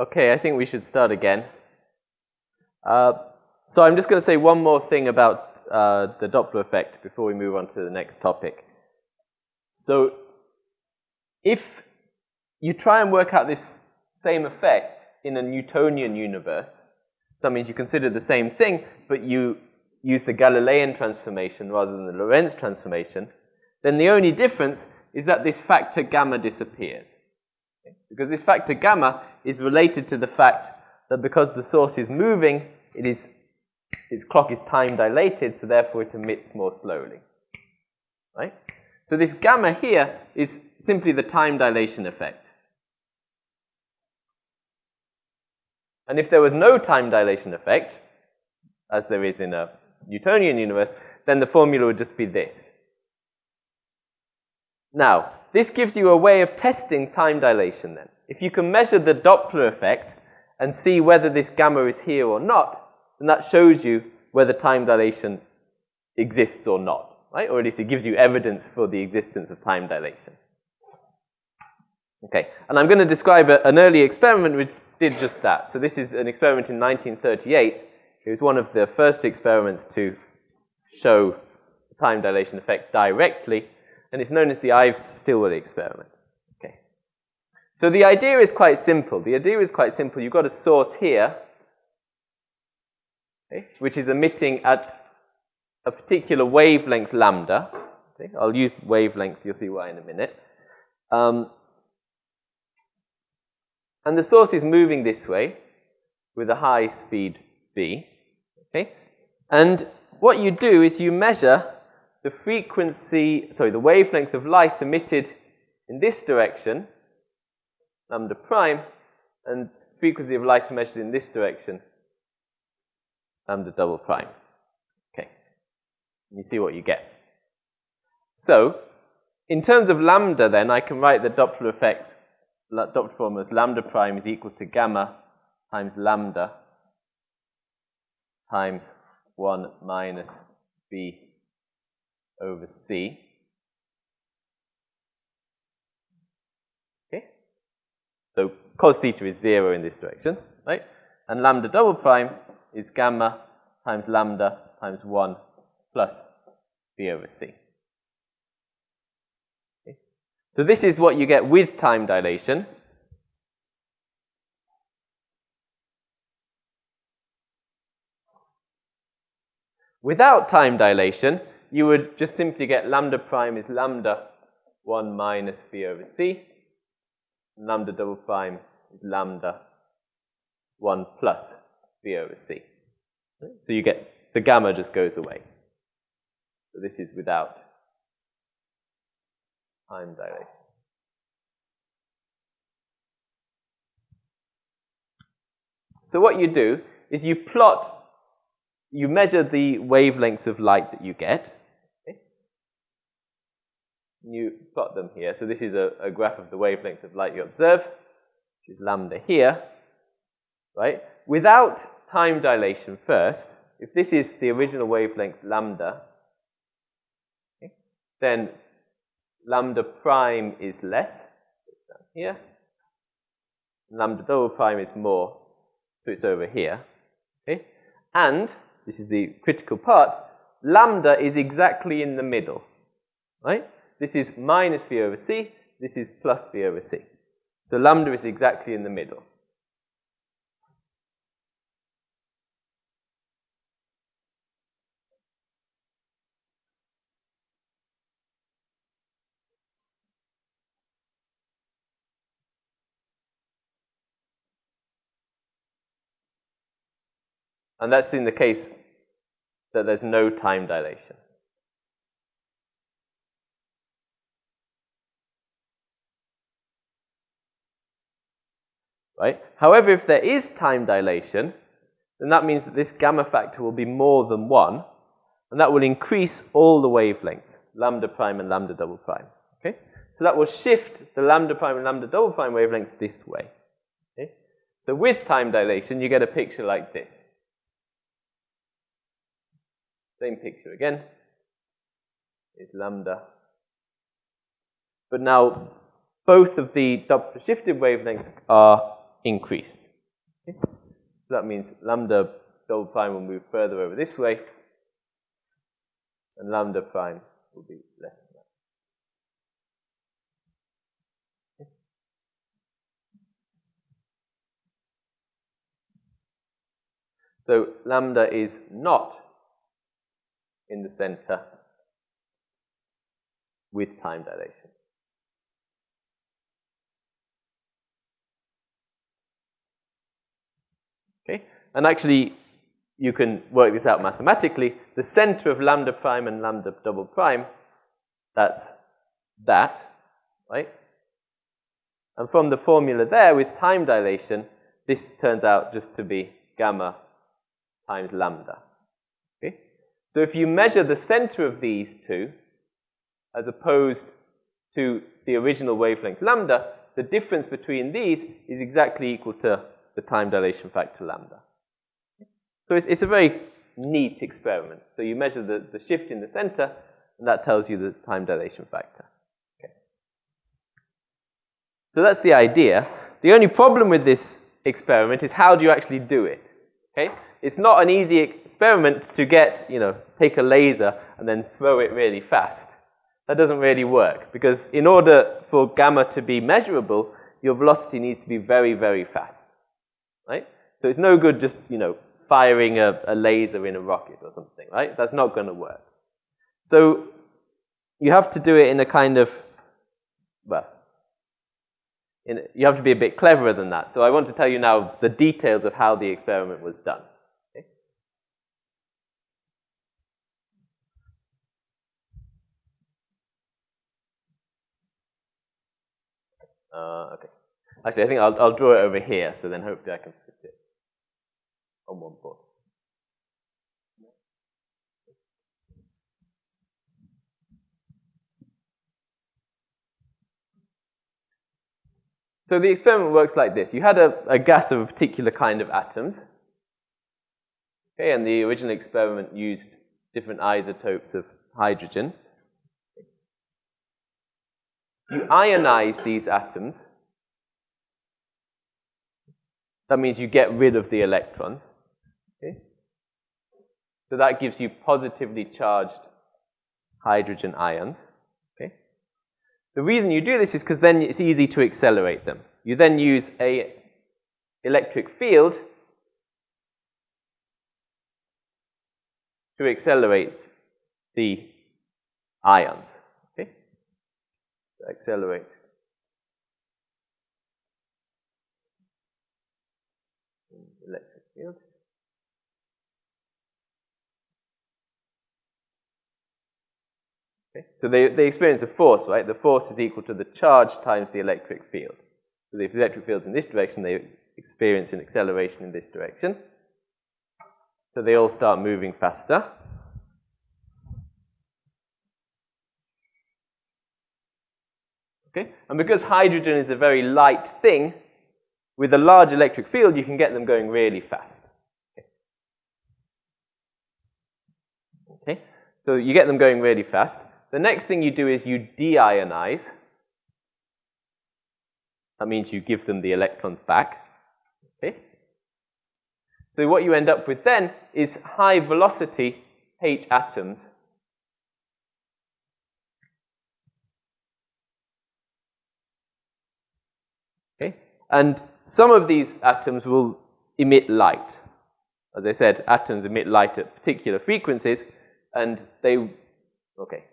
Okay, I think we should start again. Uh, so I'm just going to say one more thing about uh, the Doppler effect before we move on to the next topic. So if you try and work out this same effect in a Newtonian universe, that means you consider the same thing, but you use the Galilean transformation rather than the Lorentz transformation, then the only difference is that this factor gamma disappears. Because this factor gamma is related to the fact that because the source is moving, it is, its clock is time dilated, so therefore it emits more slowly. Right? So this gamma here is simply the time dilation effect. And if there was no time dilation effect, as there is in a Newtonian universe, then the formula would just be this. Now, this gives you a way of testing time dilation then. If you can measure the Doppler effect and see whether this gamma is here or not, then that shows you whether time dilation exists or not, right? Or at least it gives you evidence for the existence of time dilation. Okay, and I'm going to describe a, an early experiment which did just that. So this is an experiment in 1938. It was one of the first experiments to show the time dilation effect directly and it's known as the Ives-Stilwell experiment. Okay. So the idea is quite simple. The idea is quite simple. You've got a source here, okay, which is emitting at a particular wavelength lambda. Okay. I'll use wavelength, you'll see why in a minute. Um, and the source is moving this way with a high speed v. Okay? And what you do is you measure the frequency, sorry, the wavelength of light emitted in this direction, lambda prime, and frequency of light measured in this direction, lambda double prime. Okay. You see what you get. So, in terms of lambda then, I can write the Doppler effect, Doppler formula as lambda prime is equal to gamma times lambda times 1 minus b over C. Okay? So cos theta is 0 in this direction, right? And lambda double prime is gamma times lambda times 1 plus B over C. Okay? So this is what you get with time dilation. Without time dilation, you would just simply get lambda prime is lambda 1 minus v over c. Lambda double prime is lambda 1 plus v over c. So you get, the gamma just goes away. So this is without time dilation. So what you do is you plot, you measure the wavelengths of light that you get, you plot them here. So this is a, a graph of the wavelength of light you observe, which is lambda here, right? Without time dilation first, if this is the original wavelength lambda, okay, then lambda prime is less, down here. Lambda double prime is more, so it's over here. Okay? And, this is the critical part, lambda is exactly in the middle, right? This is minus v over c. This is plus v over c. So lambda is exactly in the middle. And that's in the case that there's no time dilation. Right? However, if there is time dilation, then that means that this gamma factor will be more than 1, and that will increase all the wavelengths, lambda prime and lambda double prime. Okay? So that will shift the lambda prime and lambda double prime wavelengths this way. Okay? So with time dilation, you get a picture like this. Same picture again. Is lambda. But now both of the shifted wavelengths are increased. Okay? So that means lambda double prime will move further over this way, and lambda prime will be less than that. So lambda is not in the center with time dilation. Okay? And actually, you can work this out mathematically. The center of lambda prime and lambda double prime, that's that, right? And from the formula there with time dilation, this turns out just to be gamma times lambda. Okay? So if you measure the center of these two, as opposed to the original wavelength lambda, the difference between these is exactly equal to the time dilation factor lambda. So it's, it's a very neat experiment. So you measure the, the shift in the center, and that tells you the time dilation factor. Okay. So that's the idea. The only problem with this experiment is how do you actually do it? Okay? It's not an easy experiment to get, you know, take a laser and then throw it really fast. That doesn't really work because in order for gamma to be measurable, your velocity needs to be very, very fast right? So it's no good just, you know, firing a, a laser in a rocket or something, right? That's not going to work. So you have to do it in a kind of, well, in, you have to be a bit cleverer than that. So I want to tell you now the details of how the experiment was done. Okay? Uh, okay. Actually, I think I'll, I'll draw it over here, so then hopefully I can fit it on one board. So the experiment works like this. You had a, a, gas of a particular kind of atoms. Okay, and the original experiment used different isotopes of hydrogen. You ionize these atoms that means you get rid of the electrons. Okay? So that gives you positively charged hydrogen ions. Okay? The reason you do this is because then it's easy to accelerate them. You then use a electric field to accelerate the ions. Okay? accelerate Electric field. Okay? So they, they experience a force, right? The force is equal to the charge times the electric field. So if the electric field's in this direction, they experience an acceleration in this direction. So they all start moving faster. Okay? And because hydrogen is a very light thing, with a large electric field, you can get them going really fast. Okay. So you get them going really fast. The next thing you do is you deionize. That means you give them the electrons back. Okay. So what you end up with then is high velocity H atoms Okay? And some of these atoms will emit light. As I said, atoms emit light at particular frequencies, and they, okay.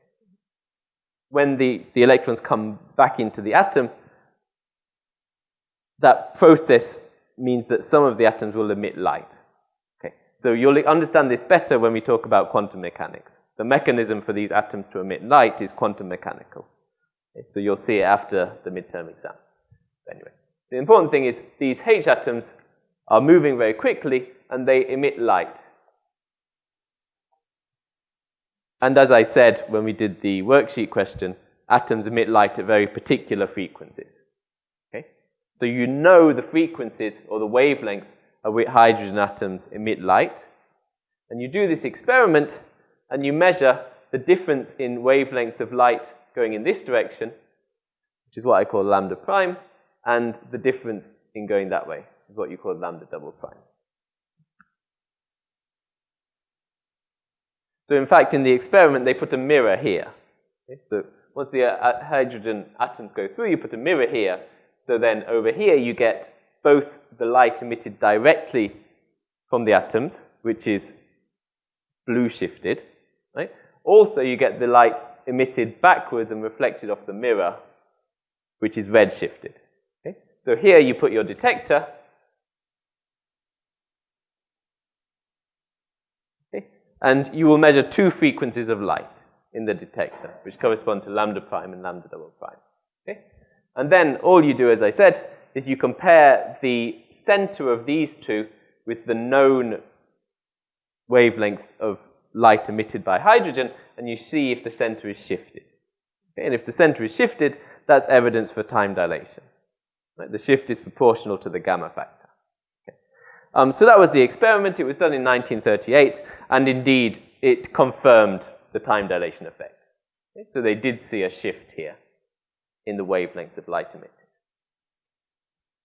When the, the electrons come back into the atom, that process means that some of the atoms will emit light. Okay. So you'll understand this better when we talk about quantum mechanics. The mechanism for these atoms to emit light is quantum mechanical. Okay. So you'll see it after the midterm exam. Anyway. The important thing is these H atoms are moving very quickly and they emit light. And as I said when we did the worksheet question, atoms emit light at very particular frequencies. Okay? So you know the frequencies or the wavelength at which hydrogen atoms emit light. And you do this experiment and you measure the difference in wavelengths of light going in this direction, which is what I call lambda prime, and the difference in going that way. is what you call lambda double prime. So in fact, in the experiment, they put a mirror here. Okay? So once the uh, hydrogen atoms go through, you put a mirror here. So then over here, you get both the light emitted directly from the atoms, which is blue shifted. Right? Also, you get the light emitted backwards and reflected off the mirror, which is red shifted. Okay? So here you put your detector. Okay? And you will measure two frequencies of light in the detector, which correspond to lambda prime and lambda double prime. Okay? And then all you do, as I said, is you compare the center of these two with the known wavelength of light emitted by hydrogen, and you see if the center is shifted. Okay? And if the center is shifted, that's evidence for time dilation. Right? The shift is proportional to the gamma factor. Um, so that was the experiment. It was done in 1938, and indeed, it confirmed the time dilation effect. Okay? So they did see a shift here in the wavelengths of light emitted.